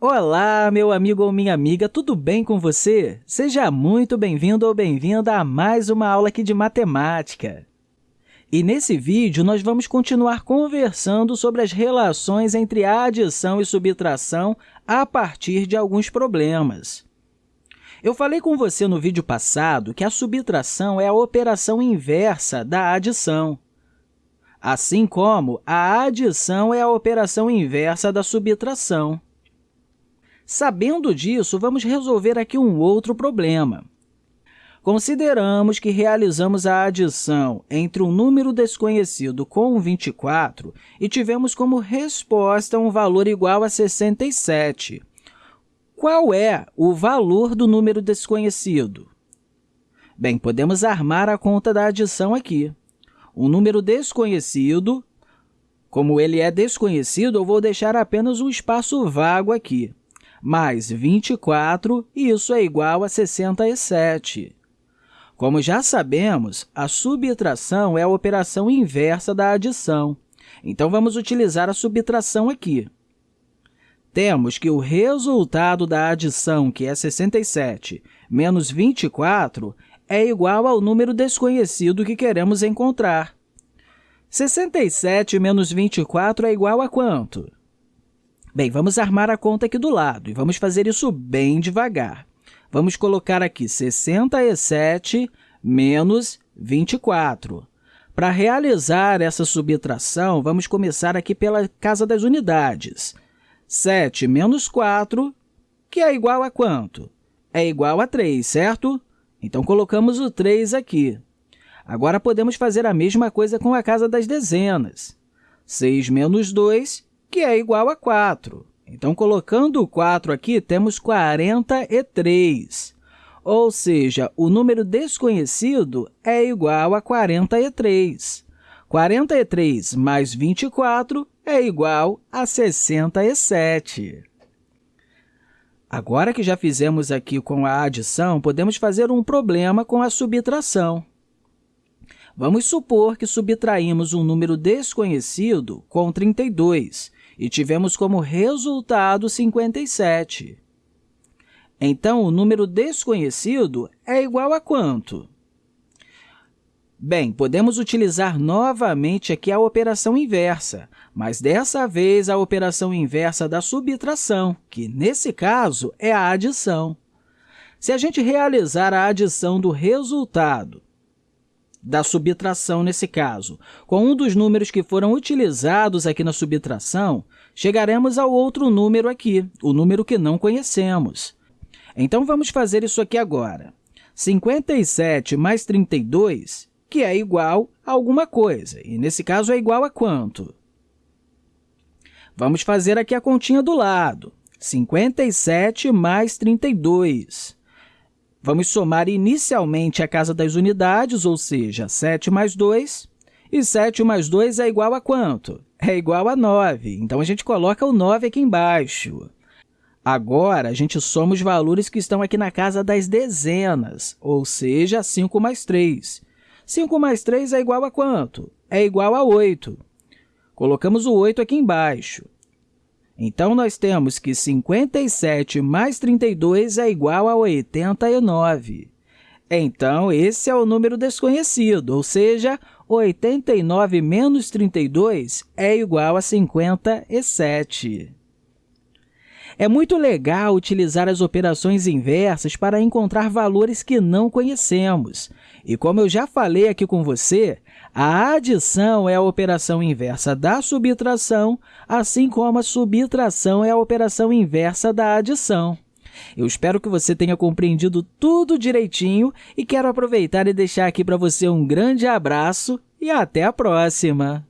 Olá, meu amigo ou minha amiga, tudo bem com você? Seja muito bem-vindo ou bem-vinda a mais uma aula aqui de matemática. E nesse vídeo, nós vamos continuar conversando sobre as relações entre adição e subtração a partir de alguns problemas. Eu falei com você no vídeo passado que a subtração é a operação inversa da adição, assim como a adição é a operação inversa da subtração. Sabendo disso, vamos resolver aqui um outro problema. Consideramos que realizamos a adição entre um número desconhecido com 24 e tivemos como resposta um valor igual a 67. Qual é o valor do número desconhecido? Bem, podemos armar a conta da adição aqui. O número desconhecido, como ele é desconhecido, eu vou deixar apenas um espaço vago aqui mais 24, e isso é igual a 67. Como já sabemos, a subtração é a operação inversa da adição. Então, vamos utilizar a subtração aqui. Temos que o resultado da adição, que é 67, menos 24, é igual ao número desconhecido que queremos encontrar. 67 menos 24 é igual a quanto? Bem, vamos armar a conta aqui do lado e vamos fazer isso bem devagar. Vamos colocar aqui 67 menos 24. Para realizar essa subtração, vamos começar aqui pela casa das unidades. 7 menos 4, que é igual a quanto? É igual a 3, certo? Então, colocamos o 3 aqui. Agora, podemos fazer a mesma coisa com a casa das dezenas. 6 menos 2 que é igual a 4. Então, colocando o 4 aqui, temos 43. Ou seja, o número desconhecido é igual a 43. 43 mais 24 é igual a 67. Agora que já fizemos aqui com a adição, podemos fazer um problema com a subtração. Vamos supor que subtraímos um número desconhecido com 32 e tivemos como resultado 57. Então, o número desconhecido é igual a quanto? Bem, podemos utilizar novamente aqui a operação inversa, mas dessa vez a operação inversa da subtração, que, nesse caso, é a adição. Se a gente realizar a adição do resultado da subtração nesse caso. Com um dos números que foram utilizados aqui na subtração, chegaremos ao outro número aqui, o número que não conhecemos. Então, vamos fazer isso aqui agora. 57 mais 32, que é igual a alguma coisa, e nesse caso é igual a quanto? Vamos fazer aqui a continha do lado. 57 mais 32. Vamos somar inicialmente a casa das unidades, ou seja, 7 mais 2. E 7 mais 2 é igual a quanto? É igual a 9. Então, a gente coloca o 9 aqui embaixo. Agora, a gente soma os valores que estão aqui na casa das dezenas, ou seja, 5 mais 3. 5 mais 3 é igual a quanto? É igual a 8. Colocamos o 8 aqui embaixo. Então, nós temos que 57 mais 32 é igual a 89. Então, esse é o número desconhecido, ou seja, 89 menos 32 é igual a 57. É muito legal utilizar as operações inversas para encontrar valores que não conhecemos. E como eu já falei aqui com você, a adição é a operação inversa da subtração, assim como a subtração é a operação inversa da adição. Eu espero que você tenha compreendido tudo direitinho e quero aproveitar e deixar aqui para você um grande abraço e até a próxima!